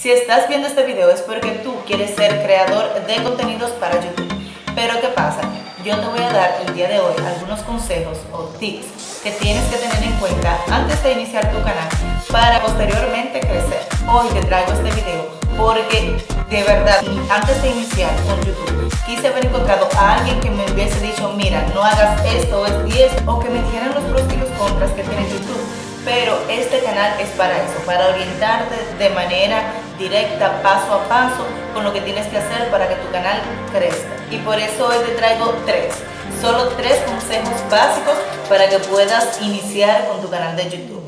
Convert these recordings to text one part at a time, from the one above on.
Si estás viendo este video es porque tú quieres ser creador de contenidos para YouTube. Pero ¿qué pasa? Yo te voy a dar el día de hoy algunos consejos o tips que tienes que tener en cuenta antes de iniciar tu canal para posteriormente crecer. Hoy te traigo este video porque de verdad, antes de iniciar con YouTube, quise haber encontrado a alguien que me hubiese dicho, mira, no hagas esto, es 10, o que me dijeran los pros y los contras que tiene YouTube. Pero este canal es para eso, para orientarte de manera directa, paso a paso, con lo que tienes que hacer para que tu canal crezca. Y por eso hoy te traigo tres, solo tres consejos básicos para que puedas iniciar con tu canal de YouTube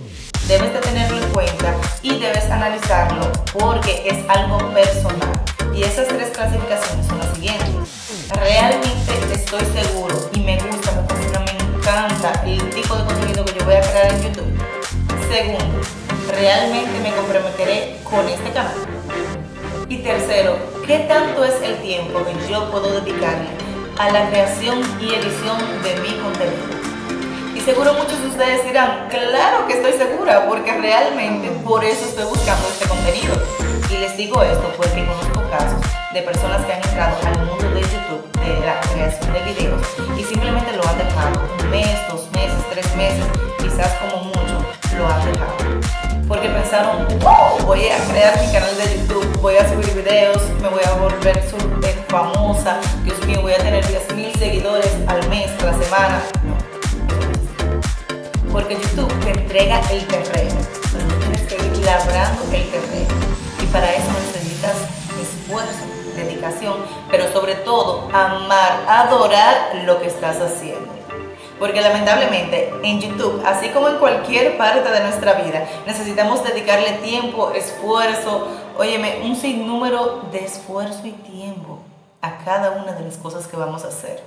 debes de tenerlo en cuenta y debes analizarlo porque es algo personal. Y esas tres clasificaciones son las siguientes. Realmente estoy seguro y me gusta, me fascina, me encanta el tipo de contenido que yo voy a crear en YouTube. Segundo, realmente me comprometeré con este canal. Y tercero, ¿qué tanto es el tiempo que yo puedo dedicarle a la creación y edición de mi contenido? seguro muchos de ustedes dirán, claro que estoy segura, porque realmente por eso estoy buscando este contenido. Y les digo esto porque conozco casos de personas que han entrado al mundo de YouTube, de la creación de videos, y simplemente a crear mi canal de YouTube, voy a subir videos, me voy a volver súper famosa, Dios mío, voy a tener 10.000 seguidores al mes, la semana porque YouTube te entrega el terreno, tienes que ir labrando el terreno y para eso necesitas esfuerzo, dedicación, pero sobre todo amar, adorar lo que estás haciendo. Porque lamentablemente en YouTube, así como en cualquier parte de nuestra vida, necesitamos dedicarle tiempo, esfuerzo, óyeme, un sinnúmero de esfuerzo y tiempo a cada una de las cosas que vamos a hacer.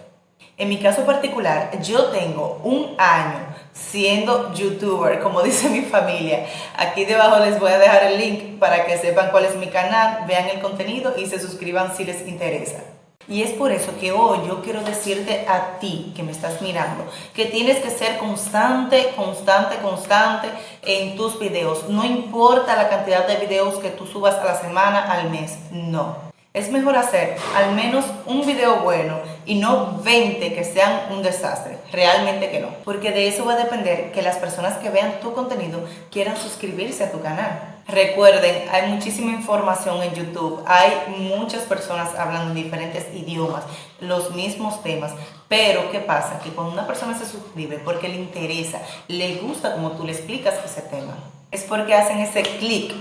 En mi caso particular, yo tengo un año siendo youtuber, como dice mi familia. Aquí debajo les voy a dejar el link para que sepan cuál es mi canal, vean el contenido y se suscriban si les interesa. Y es por eso que hoy yo quiero decirte a ti que me estás mirando que tienes que ser constante, constante, constante en tus videos. No importa la cantidad de videos que tú subas a la semana, al mes, no. Es mejor hacer al menos un video bueno y no 20 que sean un desastre. Realmente que no. Porque de eso va a depender que las personas que vean tu contenido quieran suscribirse a tu canal. Recuerden, hay muchísima información en YouTube. Hay muchas personas hablando en diferentes idiomas, los mismos temas. Pero, ¿qué pasa? Que cuando una persona se suscribe porque le interesa, le gusta como tú le explicas ese tema, es porque hacen ese clic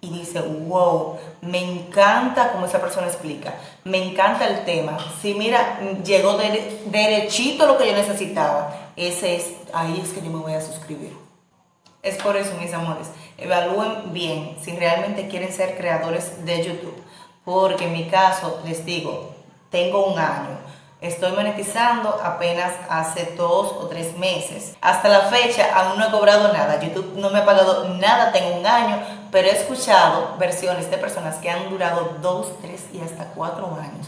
y dice, wow, me encanta como esa persona explica, me encanta el tema. Si mira, llegó derechito lo que yo necesitaba, ese es, ahí es que yo me voy a suscribir. Es por eso, mis amores, evalúen bien si realmente quieren ser creadores de YouTube. Porque en mi caso, les digo, tengo un año, Estoy monetizando apenas hace dos o tres meses. Hasta la fecha aún no he cobrado nada. YouTube no me ha pagado nada, tengo un año, pero he escuchado versiones de personas que han durado dos, tres y hasta cuatro años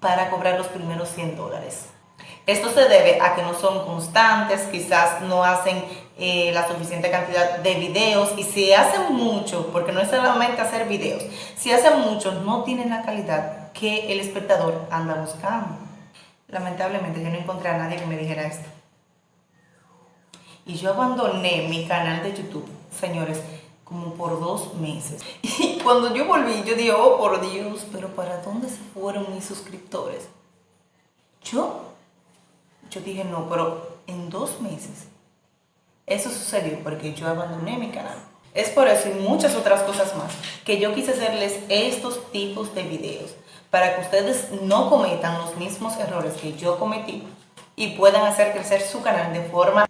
para cobrar los primeros 100 dólares. Esto se debe a que no son constantes, quizás no hacen eh, la suficiente cantidad de videos y si hacen mucho, porque no es solamente hacer videos, si hacen mucho no tienen la calidad que el espectador anda buscando. Lamentablemente yo no encontré a nadie que me dijera esto. Y yo abandoné mi canal de YouTube, señores, como por dos meses. Y cuando yo volví, yo dije, oh por Dios, pero ¿para dónde se fueron mis suscriptores? Yo, yo dije, no, pero en dos meses. Eso sucedió porque yo abandoné mi canal. Es por eso y muchas otras cosas más que yo quise hacerles estos tipos de videos para que ustedes no cometan los mismos errores que yo cometí y puedan hacer crecer su canal de forma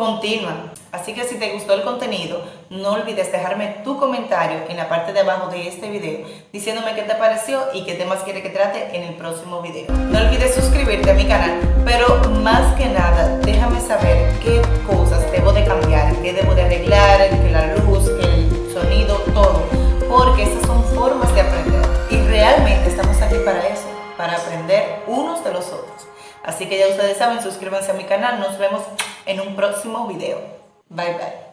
continua. Así que si te gustó el contenido, no olvides dejarme tu comentario en la parte de abajo de este video diciéndome qué te pareció y qué temas quieres que trate en el próximo video. No olvides suscribirte a mi canal, pero más que nada déjame saber qué cosas debo de cambiar, qué debo de arreglar, la luz, el sonido, todo, porque esas son formas de aprender y realmente estamos aquí para eso, para aprender unos de los otros. Así que ya ustedes saben, suscríbanse a mi canal, nos vemos en un próximo video. Bye bye.